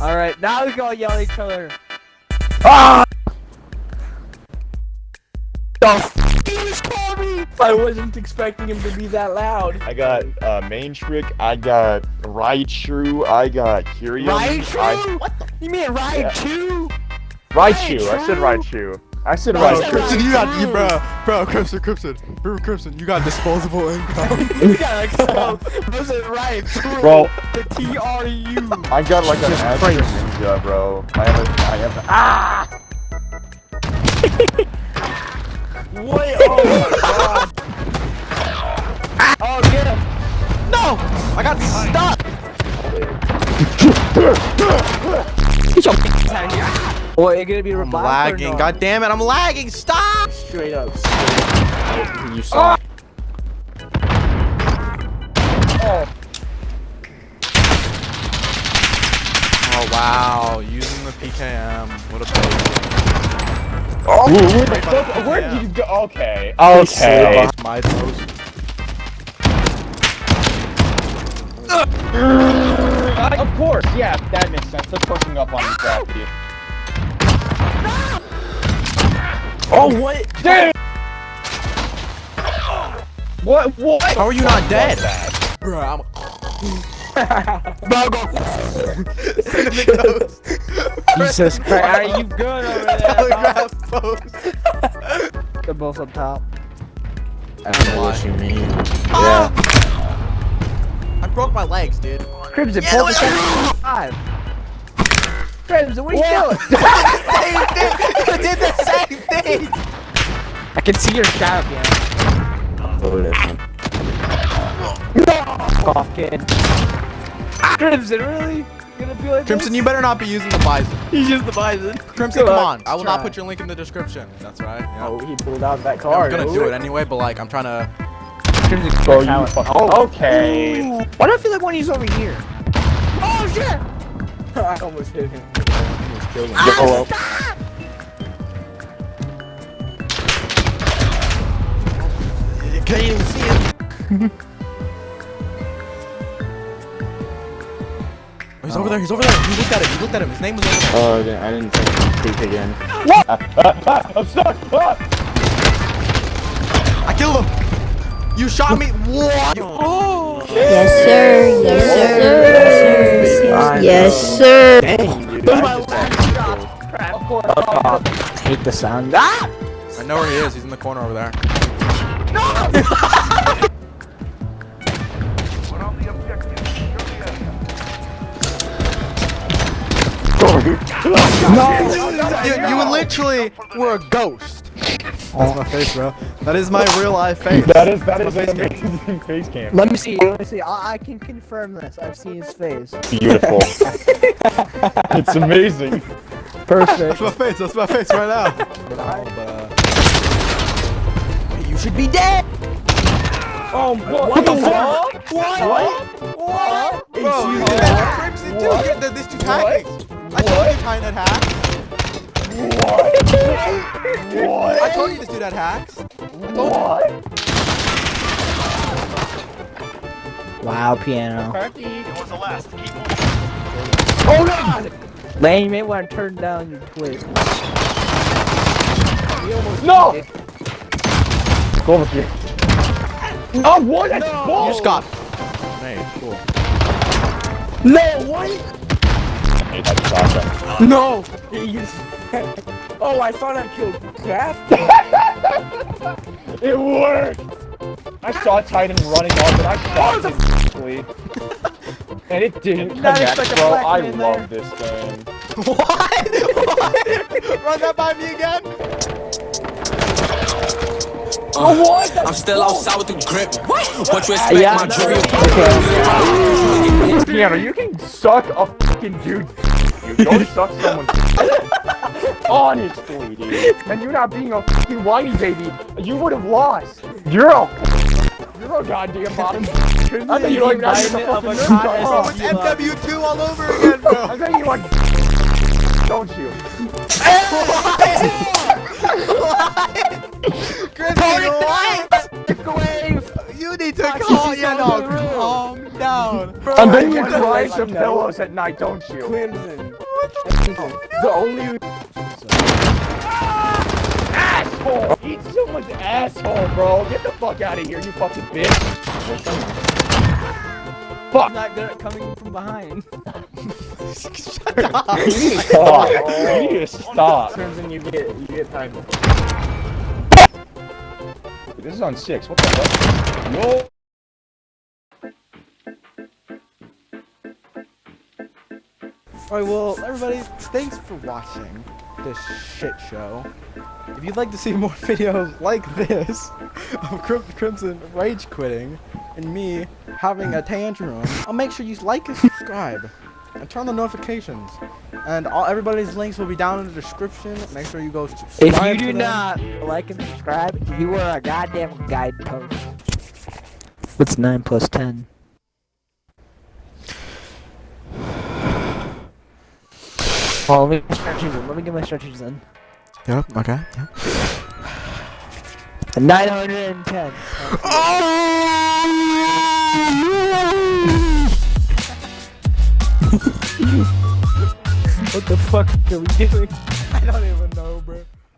Alright, now we can all yell at each other. Ah! I wasn't expecting him to be that loud. I got uh, main trick. I got Raichu. I got Kyrium. I, Raichu? What the? You mean Raichu? Raichu. I said Raichu. I said No, Raichu. Crimson, you got, you, bro, bro, Crimson, Crimson, bro, Crimson, you got disposable income. you got like so. Was it Raichu? Bro. The T R U. I got like an Astro Ninja, bro. I have a. I have a. Ah! Well, you're gonna be I'm lagging, or god damn it, I'm lagging, stop! Straight up. Straight up. You saw. Oh. Oh wow, using the PKM, what a baby. Ooh, where the fuck? Where did you go? Okay. Okay. My toes. Uh, of course, yeah, that makes sense. They're pushing up on you, Crafty. Oh, what? Dude! What? What? How are you not What dead? was that? Bro, I'm Bro, go. Jesus Christ. Are you good over there? telegraph pose. They're both up top. I don't know what you mean. Ah! Yeah. I broke my legs, dude. Crimson, Yeah, pull the wait. five. Crimson, what are you doing? same thing. You did the same thing. I can see your shadow, man. Off, kid. Crimson, really? You gonna be like Crimson, this? you better not be using the bison. He's just the bison. Crimson, Good come on. I will not put your link in the description. That's right. Yeah. Oh, he pulled out that I'm gonna do it anyway, but like, I'm trying to. Crimson, Bro, oh, you talent. fuck- Oh, oh okay. Why do I feel like one of you's over here? Oh shit! I almost hit him. Almost killed him. Oh, well. You can't even see it. Oh, he's over there. He's over there. He looked at him. He looked at him. His name was over there. Oh, okay, I didn't think peek again. What? Ah, ah, ah, I'm stuck. Ah! I killed him. You shot me. What? Oh. Yes, sir. Yes, sir. Yes, sir. Where's my last shot? Crap. Of course. Oh, I hate the sound. Ah! I know where he is. He's in the corner over there. You, you literally were a ghost. That's my face, bro. That is my real life face. That is that is That's an face cam. amazing face cam. Let me see. Let me see. I, I can confirm this. I've seen his face. Beautiful. it's amazing. Perfect. That's my face. That's my face right now. You should be dead. Oh, what, what the fuck? What? What? What? Bro, you did that Crimson too. You- th- This dude's hacking. I told you Tyne had hacks. What? I told you this dude had hacks. What? Wow, piano. Crafty. Oh god! Lane, you may want to turn down your Twitch. No! Go over here. Oh, what? That's bull! You just got. Hey, cool. No, what? Hey, that's awesome. No! Oh, I thought I killed Craft. It worked! I saw Titan running off and I shot it quickly. And it didn't Did not connect, expect a bro. I man love this game. What? what? Run that by me again. Uh, oh, what? I'm still outside with the grip. What What you expect, Yeah, my no, jury? Piano, you can suck a fucking dude. You don't suck someone. Honestly, dude. And you not being a fucking whiny baby, you would have lost. You're a. You're a goddamn bottom. I thought you like that. Environment of a Bro, it's MW2 all over again, bro. I think you like. Don't you? Crimson, what? You need to Watch calm. this Yeah, all no, the way. calm down. Bro, And then you cry some pillows at night, don't you? Clemson. The only Asshole! Eat someone's asshole, bro. Get the fuck out of here, you fucking bitch. Fuck. I'm not good at coming from behind. You need to stop. You need to stop. Crimson, you get you get time. This is on six. What the fuck? No. Alright, well, everybody, thanks for watching this shit show. If you'd like to see more videos like this of Crim- Crimson rage quitting and me having a tantrum, I'll make sure you like and subscribe and turn on the notifications. And all everybody's links will be down in the description. Make sure you go subscribe. If you do not like and subscribe, you are a goddamn guidepost. What's 9 plus 10? Oh, let me get my strategies in. Let me get my strategies in. Yep. Okay. Yep. 910. Oh! what the fuck are we doing?